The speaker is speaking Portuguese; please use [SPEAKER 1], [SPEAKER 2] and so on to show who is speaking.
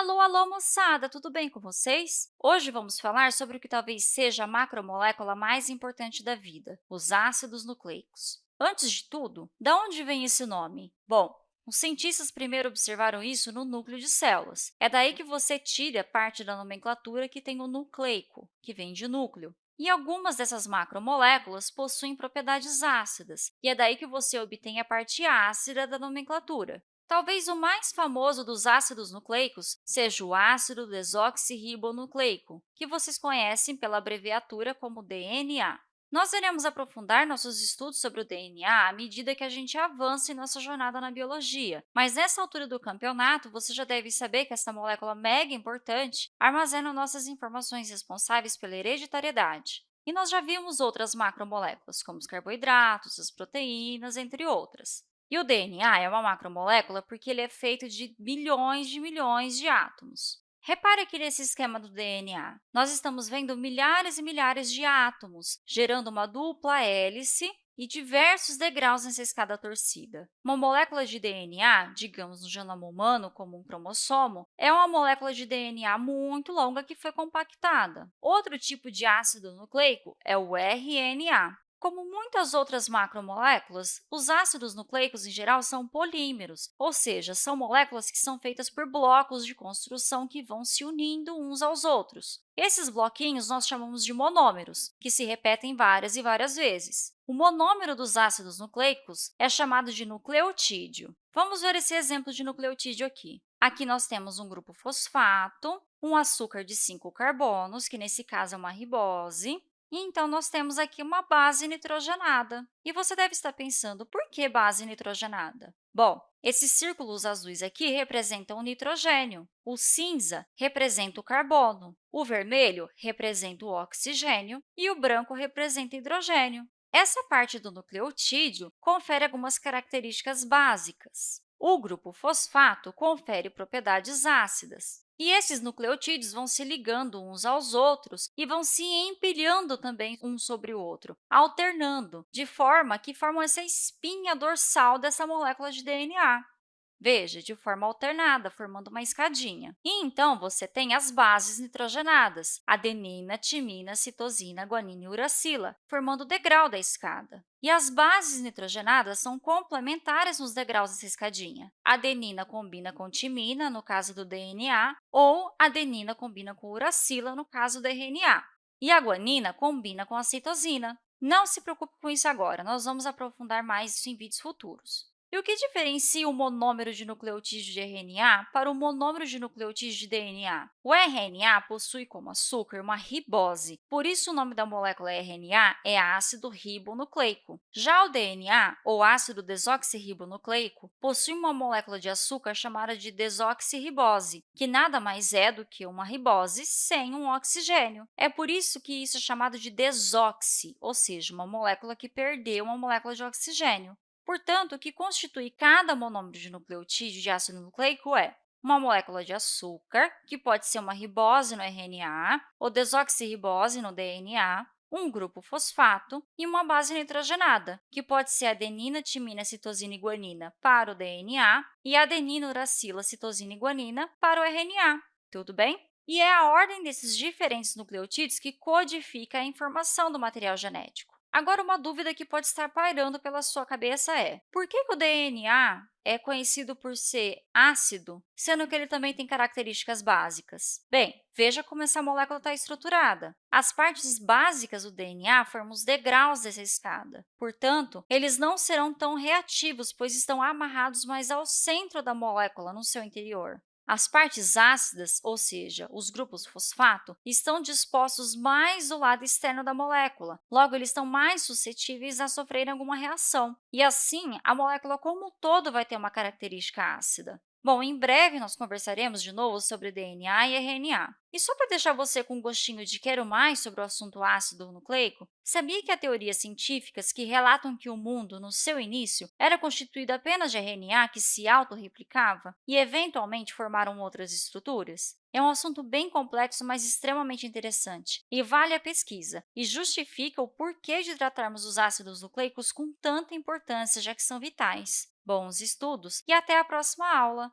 [SPEAKER 1] Alô, alô, moçada! Tudo bem com vocês? Hoje vamos falar sobre o que talvez seja a macromolécula mais importante da vida, os ácidos nucleicos. Antes de tudo, de onde vem esse nome? Bom, os cientistas primeiro observaram isso no núcleo de células. É daí que você tira parte da nomenclatura que tem o nucleico, que vem de núcleo. E algumas dessas macromoléculas possuem propriedades ácidas, e é daí que você obtém a parte ácida da nomenclatura. Talvez o mais famoso dos ácidos nucleicos seja o ácido desoxirribonucleico, que vocês conhecem pela abreviatura como DNA. Nós iremos aprofundar nossos estudos sobre o DNA à medida que a gente avança em nossa jornada na biologia, mas nessa altura do campeonato, você já deve saber que essa molécula mega importante armazena nossas informações responsáveis pela hereditariedade. E nós já vimos outras macromoléculas, como os carboidratos, as proteínas, entre outras. E o DNA é uma macromolécula porque ele é feito de bilhões de milhões de átomos. Repare aqui nesse esquema do DNA. Nós estamos vendo milhares e milhares de átomos, gerando uma dupla hélice e diversos degraus nessa escada torcida. Uma molécula de DNA, digamos no genoma humano como um cromossomo, é uma molécula de DNA muito longa que foi compactada. Outro tipo de ácido nucleico é o RNA. Como muitas outras macromoléculas, os ácidos nucleicos, em geral, são polímeros, ou seja, são moléculas que são feitas por blocos de construção que vão se unindo uns aos outros. Esses bloquinhos nós chamamos de monômeros, que se repetem várias e várias vezes. O monômero dos ácidos nucleicos é chamado de nucleotídeo. Vamos ver esse exemplo de nucleotídeo aqui. Aqui nós temos um grupo fosfato, um açúcar de 5 carbonos, que nesse caso é uma ribose, então, nós temos aqui uma base nitrogenada. E você deve estar pensando, por que base nitrogenada? Bom, esses círculos azuis aqui representam o nitrogênio, o cinza representa o carbono, o vermelho representa o oxigênio e o branco representa o hidrogênio. Essa parte do nucleotídeo confere algumas características básicas. O grupo fosfato confere propriedades ácidas, e esses nucleotídeos vão se ligando uns aos outros e vão se empilhando também um sobre o outro, alternando, de forma que formam essa espinha dorsal dessa molécula de DNA. Veja, de forma alternada, formando uma escadinha. E, então, você tem as bases nitrogenadas, adenina, timina, citosina, guanina e uracila, formando o degrau da escada. E as bases nitrogenadas são complementares nos degraus dessa escadinha. Adenina combina com timina, no caso do DNA, ou adenina combina com uracila, no caso do RNA. E a guanina combina com a citosina. Não se preocupe com isso agora, nós vamos aprofundar mais isso em vídeos futuros. E o que diferencia o monômero de nucleotídeo de RNA para o monômero de nucleotídeo de DNA? O RNA possui como açúcar uma ribose, por isso o nome da molécula RNA é ácido ribonucleico. Já o DNA, ou ácido desoxirribonucleico, possui uma molécula de açúcar chamada de desoxirribose, que nada mais é do que uma ribose sem um oxigênio. É por isso que isso é chamado de desoxi, ou seja, uma molécula que perdeu uma molécula de oxigênio. Portanto, o que constitui cada monômero de nucleotídeo de ácido nucleico é uma molécula de açúcar, que pode ser uma ribose no RNA ou desoxirribose no DNA, um grupo fosfato e uma base nitrogenada, que pode ser adenina, timina, citosina e guanina para o DNA e adenina, uracila, citosina e guanina para o RNA. Tudo bem? E é a ordem desses diferentes nucleotídeos que codifica a informação do material genético. Agora, uma dúvida que pode estar pairando pela sua cabeça é por que, que o DNA é conhecido por ser ácido, sendo que ele também tem características básicas? Bem, veja como essa molécula está estruturada. As partes básicas do DNA formam os degraus dessa escada. Portanto, eles não serão tão reativos, pois estão amarrados mais ao centro da molécula, no seu interior. As partes ácidas, ou seja, os grupos fosfato, estão dispostos mais do lado externo da molécula, logo, eles estão mais suscetíveis a sofrerem alguma reação. E, assim, a molécula como um todo vai ter uma característica ácida. Bom, em breve nós conversaremos de novo sobre DNA e RNA. E só para deixar você com um gostinho de quero mais sobre o assunto ácido nucleico, sabia que há teorias científicas que relatam que o mundo, no seu início, era constituído apenas de RNA que se autorreplicava e, eventualmente, formaram outras estruturas? É um assunto bem complexo, mas extremamente interessante, e vale a pesquisa, e justifica o porquê de tratarmos os ácidos nucleicos com tanta importância, já que são vitais. Bons estudos e até a próxima aula!